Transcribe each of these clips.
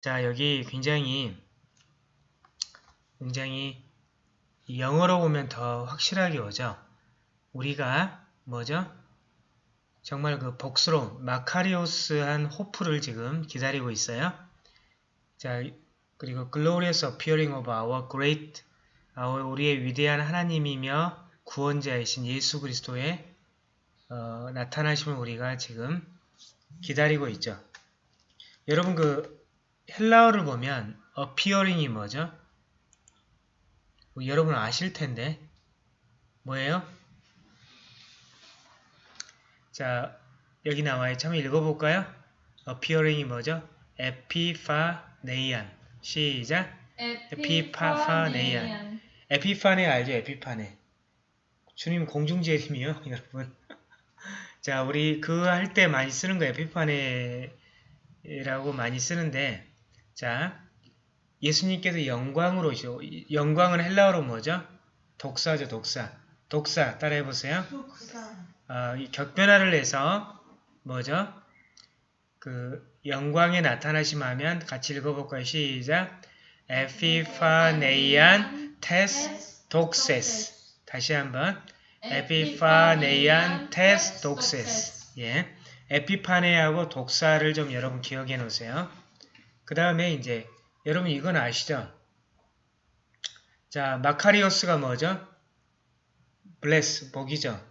자, 여기 굉장히, 굉장히 영어로 보면 더 확실하게 오죠. 우리가 뭐죠? 정말 그 복스러운 마카리오스한 호프를 지금 기다리고 있어요. 자, 그리고 glorious appearing of our great, 우리의 위대한 하나님이며 구원자이신 예수 그리스도의 어, 나타나심을 우리가 지금 기다리고 있죠. 여러분 그 헬라어를 보면 appearing이 뭐죠? 뭐 여러분 아실 텐데 뭐예요? 자 여기 나와요. 참 읽어볼까요? appearing이 뭐죠? 에피파네이안 시작 에피파네이안 에피파네 알죠? 에피파네 주님 공중재림이요 여러분 자 우리 그 할 때 많이 쓰는 거 에피파네라고 많이 쓰는데 자 예수님께서 영광으로 영광은 헬라어로 뭐죠? 독사죠 독사 독사 따라해 보세요 어, 이 격변화를 해서 뭐죠? 그 영광에 나타나심 하면 같이 읽어볼까요? 시작 에피파네이안 테스 독세스 다시 한번 에피파네이안 테스 독세스 예, 에피파네하고 독사를 좀 여러분 기억해 놓으세요. 그 다음에 이제 여러분 이건 아시죠? 자 마카리오스가 뭐죠? 블레스 복이죠.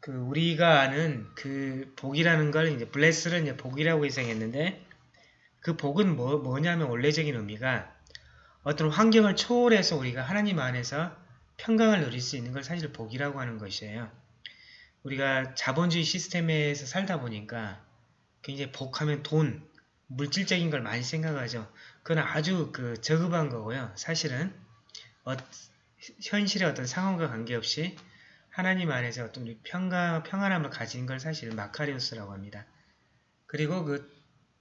그 우리가 아는 그 복이라는 걸 이제 블레스를 이제 복이라고 해석했는데 그 복은 뭐, 뭐냐면 원래적인 의미가 어떤 환경을 초월해서 우리가 하나님 안에서 평강을 누릴 수 있는 걸 사실 복이라고 하는 것이에요. 우리가 자본주의 시스템에서 살다 보니까 굉장히 복하면 돈, 물질적인 걸 많이 생각하죠. 그건 아주 그 저급한 거고요. 사실은 어, 현실의 어떤 상황과 관계없이 하나님 안에서 어떤 평강, 평안함을 가진 걸 사실 마카리오스라고 합니다. 그리고 그,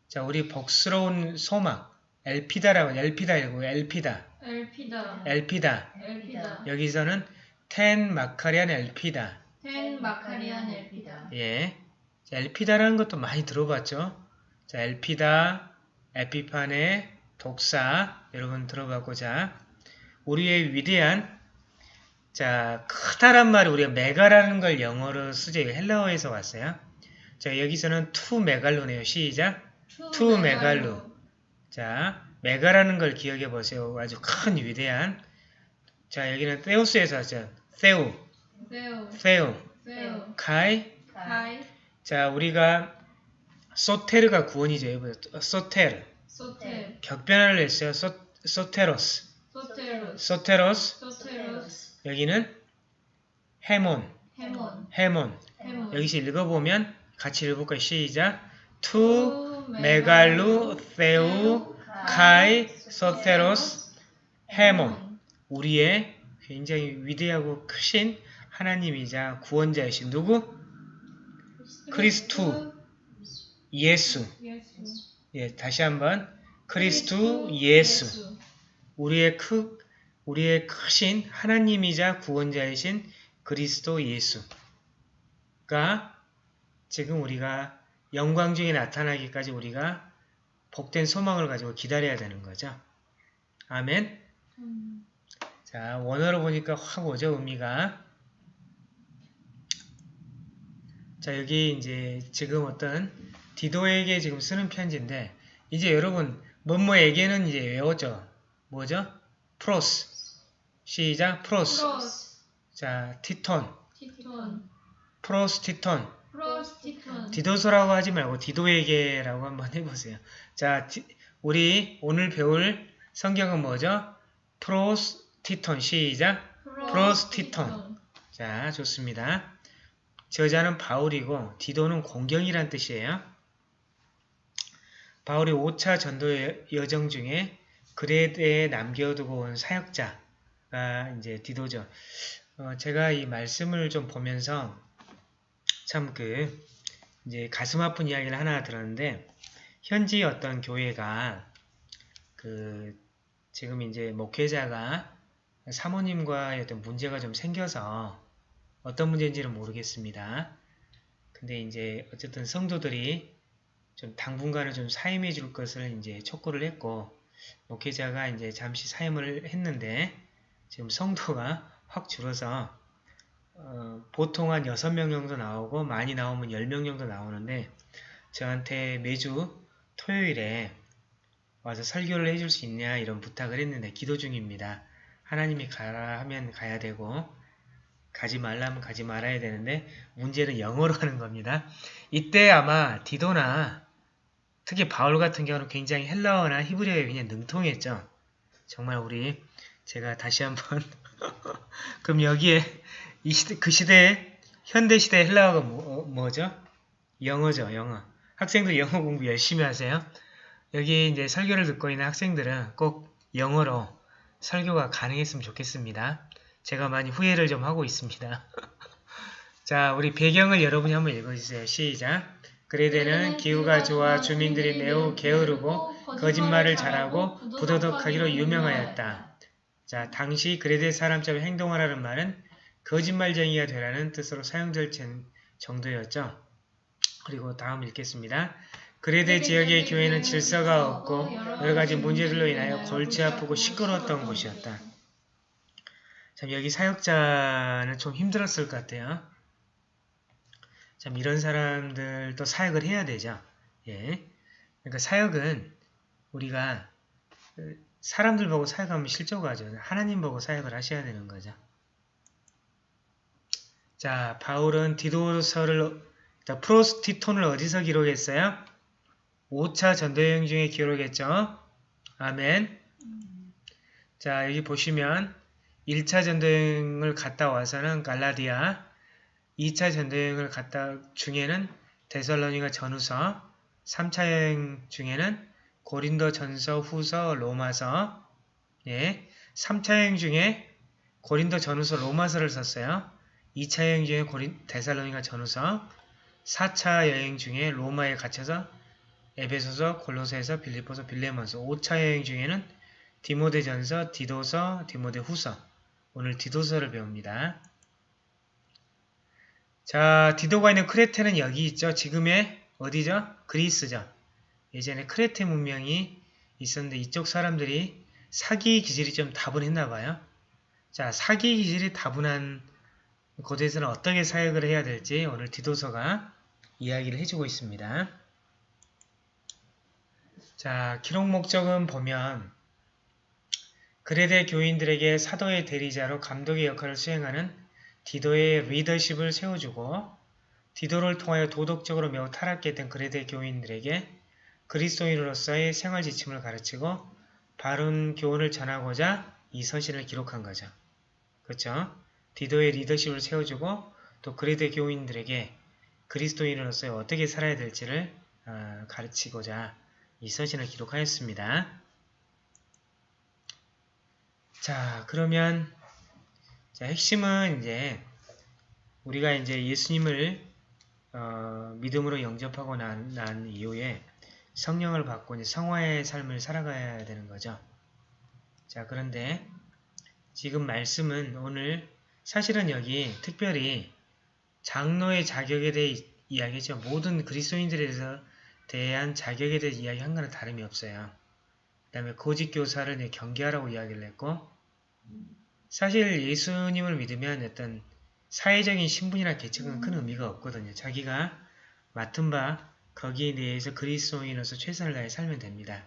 자, 우리 복스러운 소망, 엘피다라고, 엘피다 이고 엘피다. 엘피다. 엘피다. 엘피다. 여기서는 텐 마카리안 엘피다. 텐 마카리안 엘피다. 예. 자, 엘피다라는 것도 많이 들어봤죠? 자, 엘피다, 에피파네, 독사, 여러분 들어봤고자 우리의 위대한 자, 크다란 말이 우리가 메가라는 걸 영어로 쓰죠. 헬라어에서 왔어요. 자, 여기서는 τοῦ μεγάλου네요. 시작. τοῦ μεγάλου. 자, μέγα라는 걸 기억해 보세요. 아주 큰 위대한. 자, 여기는 θεός에서 왔죠. θεοῦ, θεοῦ. θεοῦ. καί. καί. 자, 우리가 σωτήρ가 구원이죠. 여러분. σωτήρ. σωτήρ. 격변화를 했어요. σω, σωτῆρος. σωτῆρος. σωτῆρος. σωτῆρος. 여기는 ἡμῶν. ἡμῶν. ἡμῶν. ἡμῶν. 여기서 읽어보면 같이 읽어볼까요? 시작. τοῦ μεγάλου θεοῦ καὶ σωτῆρος ἡμῶν 우리의 굉장히 위대하고 크신 하나님이자 구원자이신 누구? Χριστοῦ Ἰησοῦ Ἰησοῦ. 예, 다시 한번 Χριστοῦ Ἰησοῦ 우리의 크 우리의 크신 하나님이자 구원자이신 그리스도 예수가 지금 우리가 영광 중에 나타나기까지 우리가 복된 소망을 가지고 기다려야 되는 거죠. 아멘. 음. 자, 원어로 보니까 확 오죠, 의미가. 자, 여기 이제 지금 어떤 디도에게 지금 쓰는 편지인데, 이제 여러분, 뭐뭐에게는 이제 외웠죠. 뭐죠? πρός. 시작, πρός. πρός. 자, Τίτον. Τίτον. πρὸς Τίτον. πρὸς Τίτον. 디도서라고 하지 말고 디도에게라고 한번 해보세요. 자, 디- 우리 오늘 배울 성경은 뭐죠? πρὸς Τίτον. 시작. πρὸς Τίτον. 자, 좋습니다. 저자는 바울이고 디도는 공경이란 뜻이에요. 바울이 5차 전도 여정 중에 그레드에 남겨두고 온 사역자가 이제 디도죠. 어, 제가 이 말씀을 좀 보면서 참 그 이제 가슴 아픈 이야기를 하나 들었는데 현지 어떤 교회가 그 지금 이제 목회자가 사모님과의 어떤 문제가 좀 생겨서 어떤 문제인지는 모르겠습니다. 근데 이제 어쨌든 성도들이 좀 당분간은 좀 사임해 줄 것을 이제 촉구를 했고 목회자가 이제 잠시 사임을 했는데 지금 성도가 확 줄어서 어, 보통 한 6명 정도 나오고 많이 나오면 10명 정도 나오는데 저한테 매주 토요일에 와서 설교를 해줄 수 있냐 이런 부탁을 했는데 기도 중입니다. 하나님이 가라 하면 가야 되고 가지 말라면 가지 말아야 되는데 문제는 영어로 하는 겁니다. 이때 아마 디도나 특히 바울 같은 경우는 굉장히 헬라어나 히브리어에 그냥 능통했죠. 정말 우리 제가 다시 한번 그럼 여기에 이 시대, 그 시대에 현대 시대 헬라어가 뭐, 뭐죠? 영어죠, 영어. 학생들 영어 공부 열심히 하세요. 여기 이제 설교를 듣고 있는 학생들은 꼭 영어로 설교가 가능했으면 좋겠습니다. 제가 많이 후회를 좀 하고 있습니다. 자, 우리 배경을 여러분이 한번 읽어주세요. 시작. 그레데는 기후가 좋아 주민들이 매우 게으르고 거짓말을 잘하고 부도덕하기로 유명하였다. 자, 당시 그레데 사람처럼 행동하라는 말은 거짓말쟁이가 되라는 뜻으로 사용될 정도였죠. 그리고 다음 읽겠습니다. 그레데 지역의 교회는 질서가 없고 여러 가지 문제들로 인하여 골치 아프고 시끄러웠던 곳이었다. 참 여기 사역자는 좀 힘들었을 것 같아요. 참 이런 사람들도 사역을 해야 되죠. 예. 그러니까 사역은 우리가 사람들 보고 사역하면 실족하죠. 하나님 보고 사역을 하셔야 되는 거죠. 자, 바울은 디도서를 프로스티톤을 어디서 기록했어요? 5차 전도여행 중에 기록했죠. 아멘. 자, 여기 보시면 1차 전도여행을 갔다 와서는 갈라디아, 2차 전도여행을 갔다 중에는 데살로니가 전후서, 3차 여행 중에는 고린도 전서, 후서, 로마서, 예, 3차 여행 중에 고린도 전후서, 로마서를 썼어요. 2차 여행 중에 고린, 데살로니가 전후서, 4차 여행 중에 로마에 갇혀서 에베소서, 골로새서, 빌립보서, 빌레몬서 5차 여행 중에는 디모데전서, 디도서, 디모데후서 오늘 디도서를 배웁니다. 자, 디도가 있는 크레테는 여기 있죠. 지금의 어디죠? 그리스죠. 예전에 크레테 문명이 있었는데 이쪽 사람들이 사기 기질이 좀 다분했나 봐요. 자, 사기 기질이 다분한 곳에서는 어떻게 사역을 해야 될지 오늘 디도서가 이야기를 해주고 있습니다. 자, 기록 목적은 보면 그레데 교인들에게 사도의 대리자로 감독의 역할을 수행하는 디도의 리더십을 세워주고 디도를 통하여 도덕적으로 매우 타락했던 그레데 교인들에게 그리스도인으로서의 생활 지침을 가르치고 바른 교훈을 전하고자 이 서신을 기록한 거죠. 그렇죠? 디도의 리더십을 세워주고 또 그레데 교인들에게 그리스도인으로서 어떻게 살아야 될지를 어, 가르치고자 이 서신을 기록하였습니다. 자, 그러면 자, 핵심은 이제 우리가 이제 예수님을 어, 믿음으로 영접하고 난, 난 이후에 성령을 받고 이제 성화의 삶을 살아가야 되는 거죠. 자, 그런데 지금 말씀은 오늘 사실은 여기 특별히 장로의 자격에 대해 이야기죠. 모든 그리스도인들에 대해서 대한 자격에 대해 이야기한 거는 다름이 없어요. 그 다음에 고직 교사를 경계하라고 이야기를 했고 사실 예수님을 믿으면 어떤 사회적인 신분이나 계층은 큰 의미가 없거든요. 자기가 맡은 바 거기에 대해서 그리스도인으로서 최선을 다해 살면 됩니다.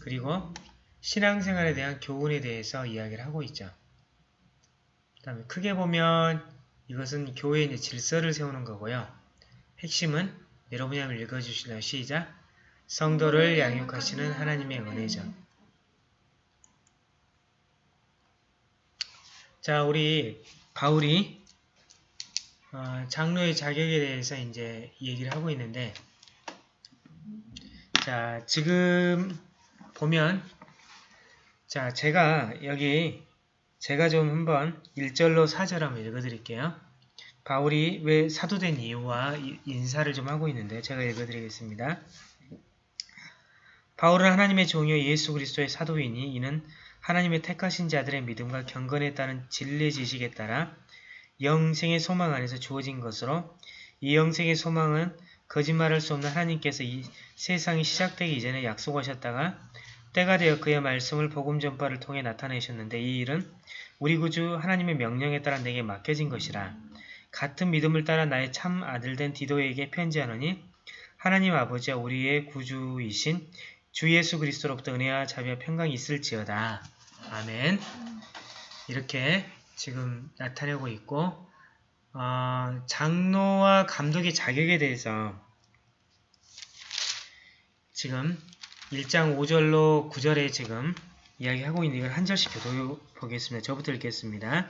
그리고 신앙생활에 대한 교훈에 대해서 이야기를 하고 있죠. 그 다음에 크게 보면 이것은 교회의 질서를 세우는 거고요. 핵심은 여러분이 한번 읽어주실래요? 시작! 성도를 양육하시는 하나님의 은혜죠. 자, 우리 바울이 어, 장로의 자격에 대해서 이제 얘기를 하고 있는데 자, 지금 보면 자, 제가 여기 제가 좀 한번 1절로 4절 한번 읽어드릴게요. 바울이 왜 사도된 이유와 인사를 좀 하고 있는데 제가 읽어드리겠습니다. 바울은 하나님의 종이요 예수 그리스도의 사도이니 이는 하나님의 택하신 자들의 믿음과 경건에 따른 진리 지식에 따라 영생의 소망 안에서 주어진 것으로 이 영생의 소망은 거짓말할 수 없는 하나님께서 이 세상이 시작되기 이전에 약속하셨다가 때가 되어 그의 말씀을 복음 전파를 통해 나타내셨는데 이 일은 우리 구주 하나님의 명령에 따라 내게 맡겨진 것이라. 같은 믿음을 따라 나의 참 아들 된 디도에게 편지하노니 하나님 아버지와 우리의 구주이신 주 예수 그리스도로부터 은혜와 자비와 평강이 있을지어다. 아멘. 이렇게 지금 나타내고 있고 어, 장로와 감독의 자격에 대해서 지금 1장 5절로 9절에 지금 이야기하고 있는 이걸 한 절씩 교도보겠습니다. 저부터 읽겠습니다.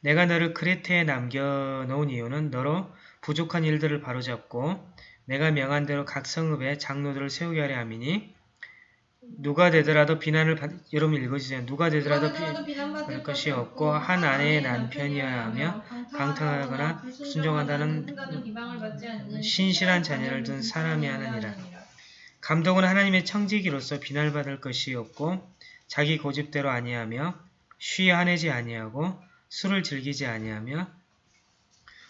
내가 너를 크레테에 남겨놓은 이유는 너로 부족한 일들을 바로잡고 내가 명한 대로 각 성읍에 장로들을 세우게 하려 함이니 누가 되더라도 비난을 받... 여러분 읽어주세요. 누가 되더라도 비... 받을 것이 없고 한 아내의 남편이어야 하며 강탈하거나 순종한다는 신실한 자녀를 둔 사람이 하느니라. 감독은 하나님의 청지기로서 비난받을 것이 없고 자기 고집대로 아니하며 쉬 하내지 아니하고 술을 즐기지 아니하며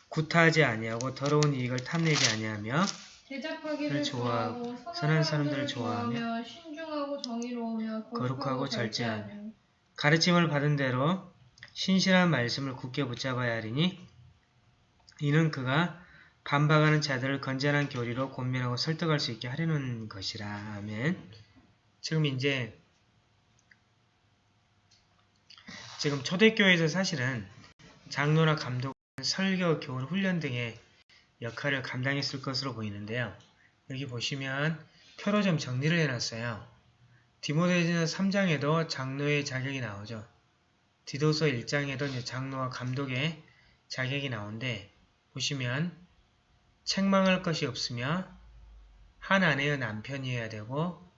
구타하지 아니하고 더러운 이익을 탐내지 아니하며 대적하기를 좋아하고 선한 사람들을 좋아하며 신중하고 정의로우며 거룩하고 절제하며 가르침을 받은 대로 신실한 말씀을 굳게 붙잡아야 하리니 이는 그가 반박하는 자들을 건전한 교리로 권면하고 설득할 수 있게 하려는 것이라. 아멘. 지금 이제 지금 초대교회에서 사실은 장로나 감독은 설교, 교훈, 훈련 등의 역할을 감당했을 것으로 보이는데요. 여기 보시면 표로 좀 정리를 해놨어요. 디모데전서 3장에도 장로의 자격이 나오죠. 디도서 1장에도 이제 장로와 감독의 자격이 나오는데 보시면 책망할 것이 없으며 한 아내의 남편이어야 되고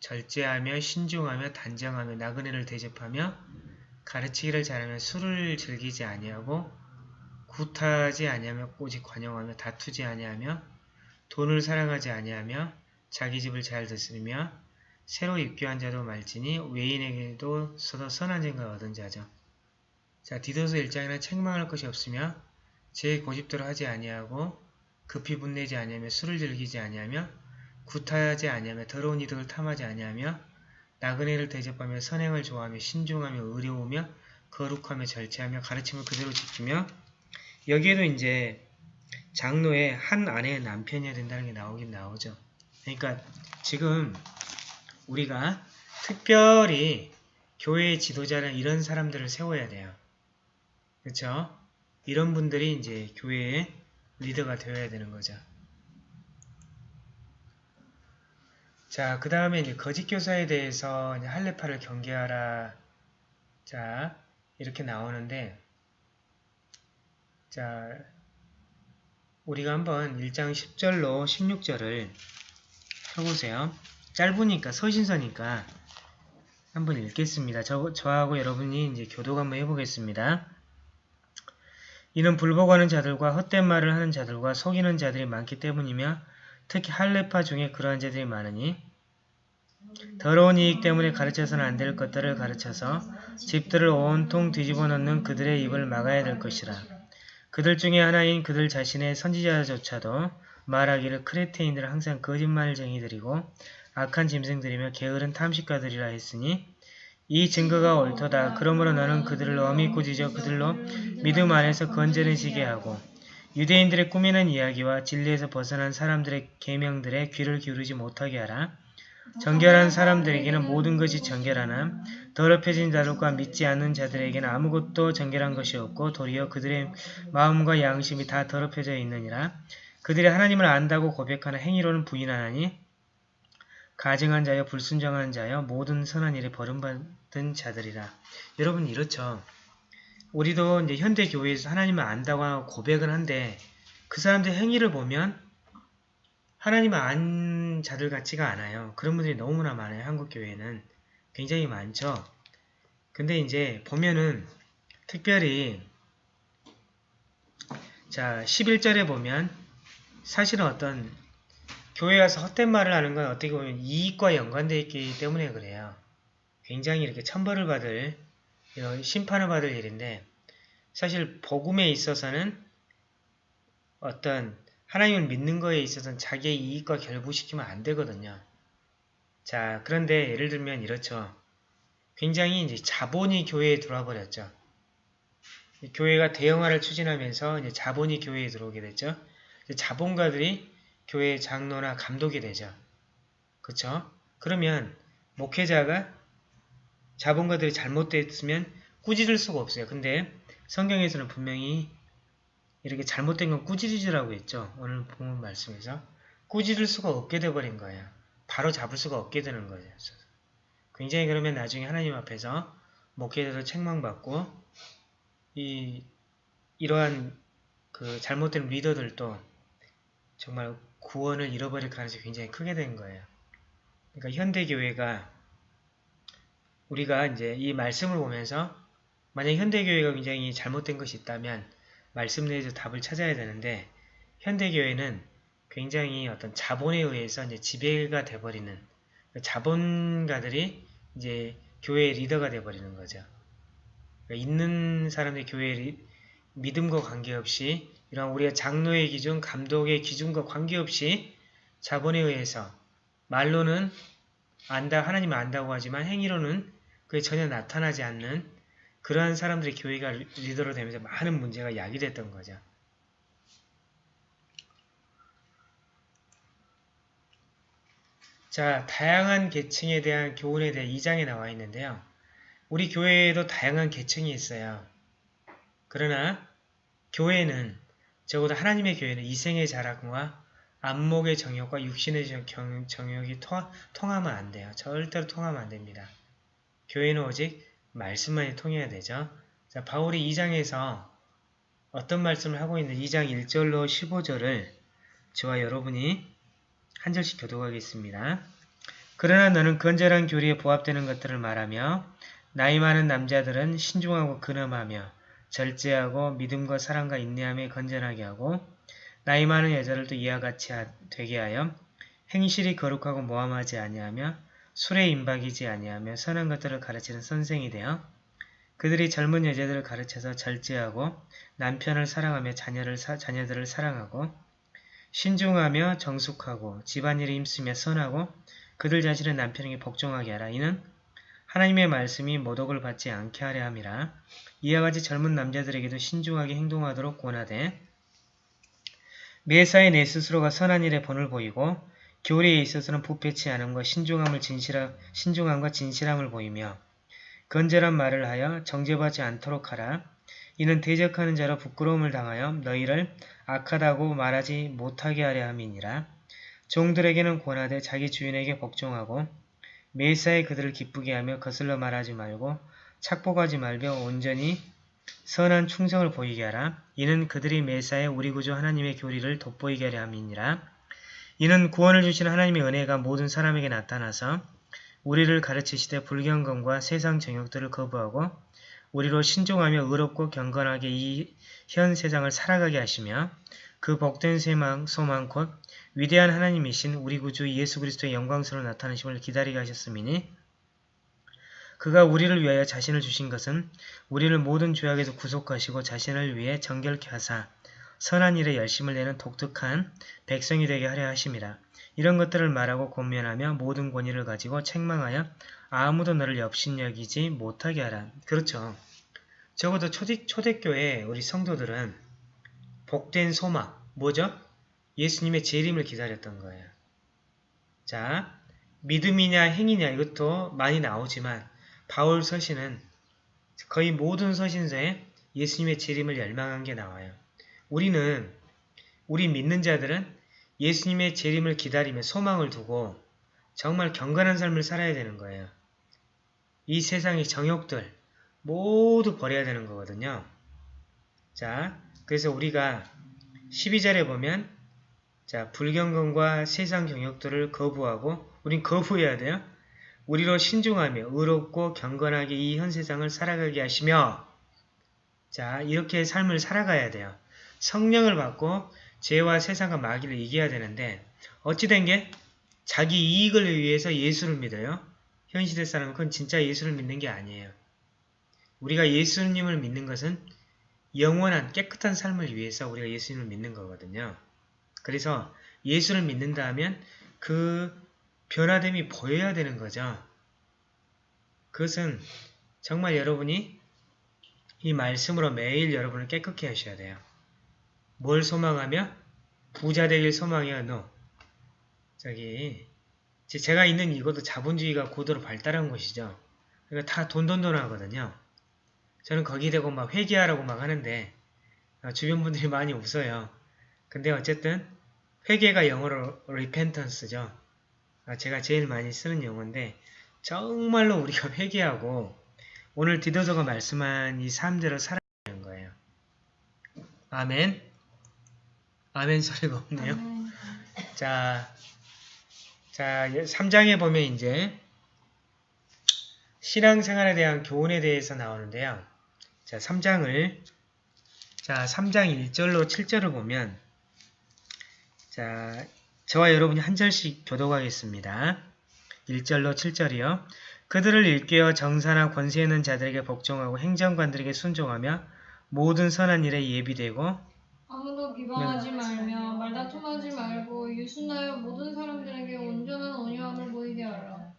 절제하며 신중하며 단정하며 나그네를 대접하며 가르치기를 잘하며 술을 즐기지 아니하고 구타하지 아니하며 꼬직 관용하며 다투지 아니하며 돈을 사랑하지 아니하며 자기 집을 잘 다스리며 새로 입교한 자도 말지니 외인에게도 서도 선한 생각을 얻은 자죠. 자 디도서 1장에는 책망할 것이 없으며 제 고집대로 하지 아니하고 급히 분내지 아니하며 술을 즐기지 아니하며 구타하지 아니하며 더러운 이득을 탐하지 아니하며 나그네를 대접하며 선행을 좋아하며 신중하며 의로우며 거룩하며 절제하며 가르침을 그대로 지키며 여기에도 이제 장로의 한 아내의 남편이어야 된다는 게 나오긴 나오죠. 그러니까 지금 우리가 특별히 교회의 지도자는 이런 사람들을 세워야 돼요. 그렇죠? 이런 분들이 이제 교회의 리더가 되어야 되는 거죠. 자, 그 다음에 이제 거짓 교사에 대해서 이제 할례파를 경계하라. 자, 이렇게 나오는데, 자, 우리가 한번 1장 10절로 16절을 펴보세요. 짧으니까, 서신서니까 한번 읽겠습니다. 저, 저하고 여러분이 이제 교독 한번 해보겠습니다. 이는 불복하는 자들과 헛된 말을 하는 자들과 속이는 자들이 많기 때문이며 특히 할례파 중에 그러한 자들이 많으니 더러운 이익 때문에 가르쳐서는 안 될 것들을 가르쳐서 집들을 온통 뒤집어 놓는 그들의 입을 막아야 될 것이라. 그들 중에 하나인 그들 자신의 선지자조차도 말하기를 크레테인들은 항상 거짓말쟁이들이고 악한 짐승들이며 게으른 탐식가들이라 했으니 이 증거가 옳도다. 그러므로 너는 그들을 엄히 꾸짖어 그들로 믿음 안에서 건전해지게 하고 유대인들의 꾸미는 이야기와 진리에서 벗어난 사람들의 계명들에 귀를 기울이지 못하게 하라. 정결한 사람들에게는 모든 것이 정결하나 더럽혀진 자들과 믿지 않는 자들에게는 아무것도 정결한 것이 없고 도리어 그들의 마음과 양심이 다 더럽혀져 있느니라. 그들이 하나님을 안다고 고백하는 행위로는 부인하나니 가증한 자여 불순정한 자여 모든 선한 일에 버림받은 자들이라. 여러분 이렇죠. 우리도 이제 현대 교회에서 하나님을 안다고 고백은 한데 그 사람들 행위를 보면 하나님을 안 자들 같지가 않아요. 그런 분들이 너무나 많아요. 한국 교회는 굉장히 많죠. 근데 이제 보면은 특별히 자 11절에 보면 사실은 어떤 교회 와서 헛된 말을 하는 건 어떻게 보면 이익과 연관되어 있기 때문에 그래요. 굉장히 이렇게 천벌을 받을 이런 심판을 받을 일인데 사실 복음에 있어서는 어떤 하나님을 믿는 거에 있어서는 자기의 이익과 결부시키면 안 되거든요. 자, 그런데 예를 들면 이렇죠. 굉장히 이제 자본이 교회에 들어와 버렸죠. 교회가 대형화를 추진하면서 이제 자본이 교회에 들어오게 됐죠. 자본가들이 교회 장로나 감독이 되죠. 그쵸? 그러면 목회자가 자본가들이 잘못됐으면 꾸짖을 수가 없어요. 근데 성경에서는 분명히 이렇게 잘못된 건 꾸짖으라고 했죠. 오늘 본문 말씀에서. 꾸짖을 수가 없게 돼버린 거예요. 바로 잡을 수가 없게 되는 거예요. 굉장히 그러면 나중에 하나님 앞에서 목회자도 책망받고 이 이러한 그 잘못된 리더들도 정말 구원을 잃어버릴 가능성이 굉장히 크게 된 거예요. 그러니까 현대교회가 우리가 이제 이 말씀을 보면서 만약 현대교회가 굉장히 잘못된 것이 있다면 말씀 내에서 답을 찾아야 되는데 현대교회는 굉장히 어떤 자본에 의해서 이제 지배가 돼버리는 자본가들이 이제 교회의 리더가 돼버리는 거죠. 그러니까 있는 사람들이 교회의 믿음과 관계없이 이런 우리의 장로의 기준, 감독의 기준과 관계없이 자본에 의해서 말로는 안다, 하나님 안다고 하지만 행위로는 그게 전혀 나타나지 않는 그러한 사람들이 교회가 리더로 되면서 많은 문제가 야기됐던 거죠. 자, 다양한 계층에 대한 교훈에 대해 2장에 나와 있는데요. 우리 교회에도 다양한 계층이 있어요. 그러나 교회는 적어도 하나님의 교회는 이생의 자랑과 안목의 정욕과 육신의 정욕이 통하면 안 돼요. 절대로 통하면 안 됩니다. 교회는 오직 말씀만이 통해야 되죠. 자, 바울이 2장에서 어떤 말씀을 하고 있는 2장 1절로 15절을 저와 여러분이 한 절씩 교독하겠습니다. 그러나 너는 건전한 교리에 부합되는 것들을 말하며 나이 많은 남자들은 신중하고 근엄하며 절제하고 믿음과 사랑과 인내함에 건전하게 하고 나이 많은 여자들도 이와 같이 되게 하여 행실이 거룩하고 모함하지 아니하며 술에 임박이지 아니하며 선한 것들을 가르치는 선생이 되어 그들이 젊은 여자들을 가르쳐서 절제하고 남편을 사랑하며 자녀를 사, 자녀들을 사랑하고 신중하며 정숙하고 집안일에 힘쓰며 선하고 그들 자신은 남편에게 복종하게 하라. 이는 하나님의 말씀이 모독을 받지 않게 하려 함이라. 이와 같이 젊은 남자들에게도 신중하게 행동하도록 권하되 매사에 내 스스로가 선한 일에 본을 보이고 교리에 있어서는 부패치 않음과 신중함을 진실하, 신중함과 진실함을 보이며 건절한 말을 하여 정죄받지 않도록 하라. 이는 대적하는 자로 부끄러움을 당하여 너희를 악하다고 말하지 못하게 하려 함이니라. 종들에게는 권하되 자기 주인에게 복종하고 매사에 그들을 기쁘게 하며 거슬러 말하지 말고 착복하지 말며 온전히 선한 충성을 보이게 하라. 이는 그들이 매사에 우리 구주 하나님의 교리를 돋보이게 하려 함이니라. 이는 구원을 주시는 하나님의 은혜가 모든 사람에게 나타나서 우리를 가르치시되 불경건과 세상 정욕들을 거부하고 우리로 신중하며 의롭고 경건하게 이 현 세상을 살아가게 하시며 그 복된 세망, 소망 곧 위대한 하나님이신 우리 구주 예수 그리스도의 영광스러운 나타나심을 기다리게 하셨음이니 그가 우리를 위하여 자신을 주신 것은 우리를 모든 죄악에서 구속하시고 자신을 위해 정결케 하사 선한 일에 열심을 내는 독특한 백성이 되게 하려 하심이라. 이런 것들을 말하고 권면하며 모든 권위를 가지고 책망하여 아무도 너를 엽신여기지 못하게 하라. 그렇죠. 적어도 초대, 초대교회 우리 성도들은 복된 소망, 뭐죠? 예수님의 재림을 기다렸던 거예요. 자, 믿음이냐 행위냐 이것도 많이 나오지만 바울 서신은 거의 모든 서신서에 예수님의 재림을 열망한 게 나와요. 우리는 우리 믿는 자들은 예수님의 재림을 기다리며 소망을 두고 정말 경건한 삶을 살아야 되는 거예요. 이 세상의 정욕들 모두 버려야 되는 거거든요. 자, 그래서 우리가 12절에 보면 자, 불경건과 세상 경욕들을 거부하고 우린 거부해야 돼요. 우리로 신중하며 의롭고 경건하게 이 현 세상을 살아가게 하시며 자, 이렇게 삶을 살아가야 돼요. 성령을 받고 죄와 세상과 마귀를 이겨야 되는데 어찌된 게 자기 이익을 위해서 예수를 믿어요. 현 시대 사람은 그건 진짜 예수를 믿는 게 아니에요. 우리가 예수님을 믿는 것은 영원한 깨끗한 삶을 위해서 우리가 예수님을 믿는 거거든요. 그래서 예수를 믿는다 하면 그 변화됨이 보여야 되는 거죠. 그것은 정말 여러분이 이 말씀으로 매일 여러분을 깨끗게 하셔야 돼요. 뭘 소망하며? 부자 되길 소망해요. No. 저기 제- 제가 있는 이곳도 자본주의가 고도로 발달한 곳이죠. 그러니까 다 돈돈돈 하거든요. 저는 거기 대고 막 회개하라고 막 하는데 아, 주변 분들이 많이 웃어요. 근데 어쨌든 회개가 영어로 repentance죠. 아, 제가 제일 많이 쓰는 용어인데 정말로 우리가 회개하고 오늘 디도서가 말씀한 이 삶대로 살아가는 거예요. 아멘. 아멘 소리가 없네요. 아멘. 자, 자, 3장에 보면 이제 신앙생활에 대한 교훈에 대해서 나오는데요. 자, 3장을 자, 3장 1절로 7절을 보면 자, 저와 여러분이 한 절씩 교독하겠습니다. 1절로 7절이요. 그들을 일깨어 정사나 권세 있는 자들에게 복종하고 행정관들에게 순종하며 모든 선한 일에 예비되고 아무도 비방하지 말며 말다툼하지 말고 유순하여 모든 사람들에게 온전한 온유함을 보이게 하라.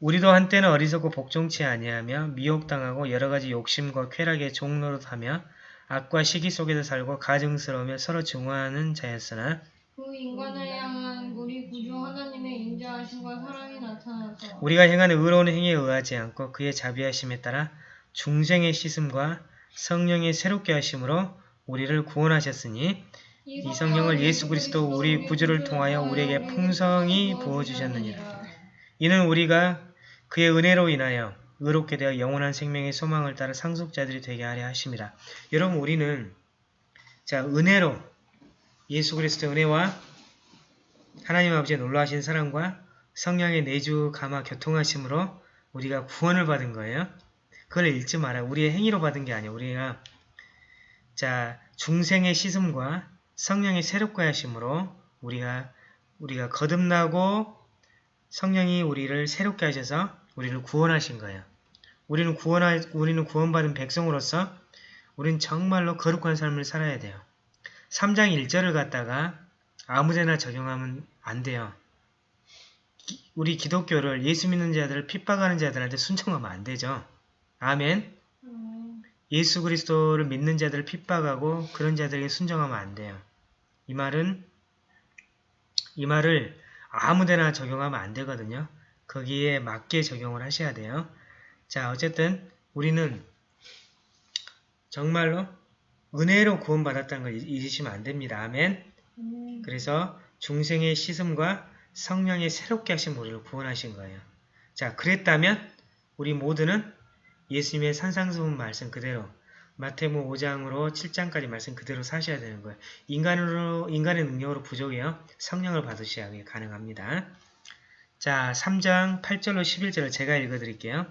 우리도 한때는 어리석고 복종치 아니하며 미혹당하고 여러가지 욕심과 쾌락에 종노릇하며 악과 시기 속에서 살고 가증스러우며 서로 증오하는 자였으나 그 인간을 향한 우리 구주 하나님의 인자하심과 사랑이 나타나서 우리가 행하는 의로운 행위에 의하지 않고 그의 자비하심에 따라 중생의 씻음과 성령의 새롭게 하심으로 우리를 구원하셨으니 이 성령을 예수 그리스도 우리 구주를 통하여 우리에게 풍성히 부어주셨느니라. 이는 우리가 그의 은혜로 인하여 의롭게 되어 영원한 생명의 소망을 따라 상속자들이 되게 하려 하심이라. 여러분 우리는 자 은혜로 예수 그리스도의 은혜와 하나님 아버지의 놀라우신 사랑과 성령의 내주 감화 교통하심으로 우리가 구원을 받은 거예요. 그걸 읽지 마라. 우리의 행위로 받은 게 아니야. 우리가 자 중생의 씻음과 성령의 새롭게 하심으로 우리가 우리가 거듭나고 성령이 우리를 새롭게 하셔서 우리를 구원하신 거예요. 우리는 구원하, 우리는 구원받은 백성으로서 우리는 정말로 거룩한 삶을 살아야 돼요. 3장 1절을 갖다가 아무데나 적용하면 안 돼요. 기- 우리 기독교를 예수 믿는 자들을 핍박하는 자들한테 순종하면 안 되죠. 아멘. 음, 예수 그리스도를 믿는 자들을 핍박하고 그런 자들에게 순종하면 안 돼요. 이 말은 이 말을 아무데나 적용하면 안 되거든요. 거기에 맞게 적용을 하셔야 돼요. 자, 어쨌든 우리는 정말로 은혜로 구원받았다는 걸 잊- 잊으시면 안 됩니다. 아멘. 음, 그래서 중생의 씻음과 성령의 새롭게 하신 우리를 구원하신 거예요. 자, 그랬다면 우리 모두는 예수님의 산상수훈 말씀 그대로 마태모 5장으로 7장까지 말씀 그대로 사셔야 되는 거예요. 인간으로 인간의 능력으로 부족해요. 성령을 받으셔야 가능합니다. 자, 3장 8절로 11절을 제가 읽어드릴게요.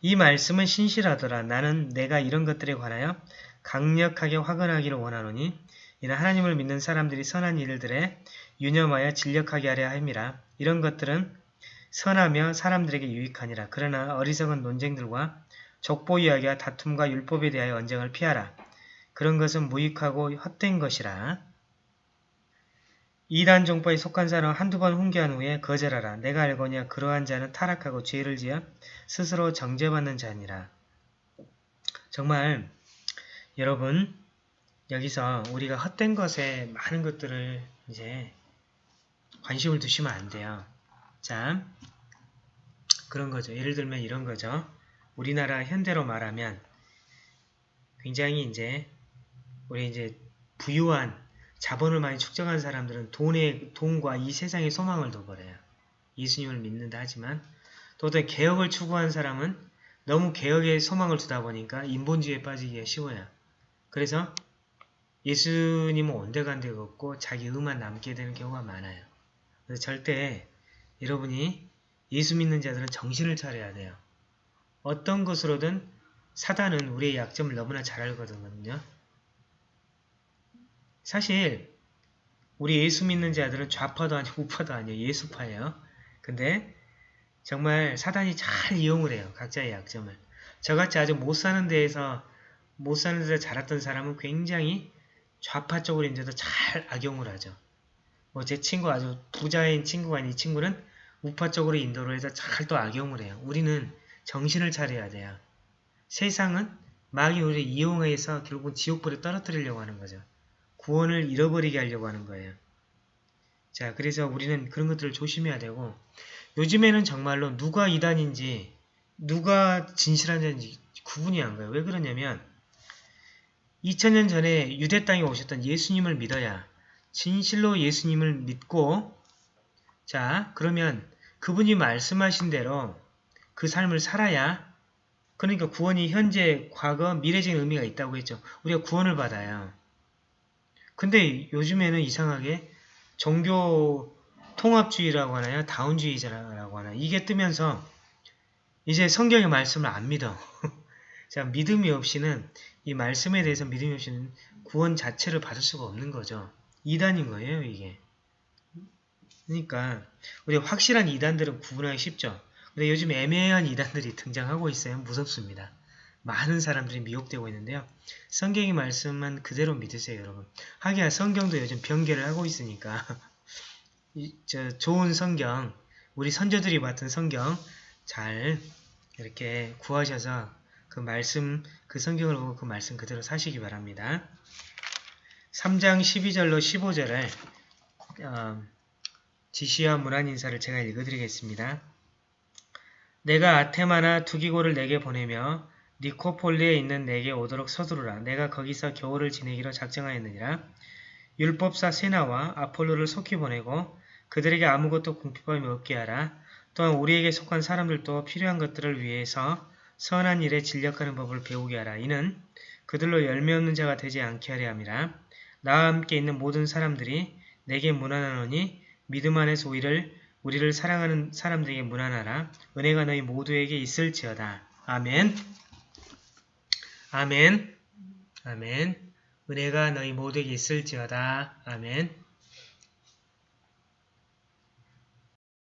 이 말씀은 신실하더라. 나는 내가 이런 것들에 관하여 강력하게 화근하기를 원하노니 이는 하나님을 믿는 사람들이 선한 일들에 유념하여 진력하게 하려 함이라. 이런 것들은 선하며 사람들에게 유익하니라. 그러나 어리석은 논쟁들과 족보 이야기와 다툼과 율법에 대하여 언쟁을 피하라. 그런 것은 무익하고 헛된 것이라. 이단 종파에 속한 사람 한두 번 훈계한 후에 거절하라. 내가 알거냐 그러한 자는 타락하고 죄를 지어 스스로 정죄받는 자니라. 정말 여러분 여기서 우리가 헛된 것에 많은 것들을 이제 관심을 두시면 안 돼요. 자, 그런 거죠. 예를 들면 이런 거죠. 우리나라 현대로 말하면 굉장히 이제 우리 이제 부유한 자본을 많이 축적한 사람들은 돈의 돈과 이 세상의 소망을 둬버려요. 예수님을 믿는다 하지만 또더 개혁을 추구한 사람은 너무 개혁의 소망을 두다 보니까 인본주의에 빠지기가 쉬워요. 그래서 예수님은 온데간데 없고 자기 의만 남게 되는 경우가 많아요. 그래서 절대 여러분이 예수 믿는 자들은 정신을 차려야 돼요. 어떤 것으로든 사단은 우리의 약점을 너무나 잘 알거든요. 사실 우리 예수 믿는 자들은 좌파도 아니고 우파도 아니에요. 예수파예요. 근데 정말 사단이 잘 이용을 해요. 각자의 약점을. 저같이 아주 못 사는 데에서 못 사는 데서 자랐던 사람은 굉장히 좌파 쪽으로 이제도 잘 악용을 하죠. 뭐 제 친구 아주 부자인 친구가 아닌 이 친구는 우파 쪽으로 인도를 해서 잘 또 악용을 해요. 우리는 정신을 차려야 돼요. 세상은 마귀 우리를 이용해서 결국 지옥불에 떨어뜨리려고 하는 거죠. 구원을 잃어버리게 하려고 하는 거예요. 자, 그래서 우리는 그런 것들을 조심해야 되고 요즘에는 정말로 누가 이단인지 누가 진실한 자인지 구분이 안 가요. 왜 그러냐면 2000년 전에 유대 땅에 오셨던 예수님을 믿어야 진실로 예수님을 믿고 자 그러면 그분이 말씀하신 대로 그 삶을 살아야 그러니까 구원이 현재, 과거, 미래적인 의미가 있다고 했죠. 우리가 구원을 받아요. 근데 요즘에는 이상하게 종교 통합주의라고 하나요? 다운주의자라고 하나 이게 뜨면서 이제 성경의 말씀을 안 믿어. 자, 믿음이 없이는 이 말씀에 대해서 믿음이 없이는 구원 자체를 받을 수가 없는 거죠. 이단인 거예요, 이게. 그러니까 우리 확실한 이단들은 구분하기 쉽죠. 근데 요즘 애매한 이단들이 등장하고 있어요. 무섭습니다. 많은 사람들이 미혹되고 있는데요. 성경의 말씀만 그대로 믿으세요, 여러분. 하기야 성경도 요즘 변개를 하고 있으니까 이, 저 좋은 성경, 우리 선조들이 맡은 성경 잘 이렇게 구하셔서 그 말씀, 그 성경을 보고 그 말씀 그대로 사시기 바랍니다. 3장 12절로 15절을 어, 지시와 문안 인사를 제가 읽어드리겠습니다. 내가 아테마나 두기고를 내게 보내며 니코폴리에 있는 내게 오도록 서두르라. 내가 거기서 겨울을 지내기로 작정하였느니라. 율법사 세나와 아폴로를 속히 보내고 그들에게 아무것도 궁핍함이 없게 하라. 또한 우리에게 속한 사람들도 필요한 것들을 위해서 선한 일에 진력하는 법을 배우게 하라. 이는 그들로 열매 없는 자가 되지 않게 하려 함이라. 나와 함께 있는 모든 사람들이 내게 무난하노니 믿음 안에서 우리를 우리를 사랑하는 사람들에게 무난하라. 은혜가 너희 모두에게 있을지어다. 아멘. 아멘. 아멘. 은혜가 너희 모두에게 있을지어다. 아멘.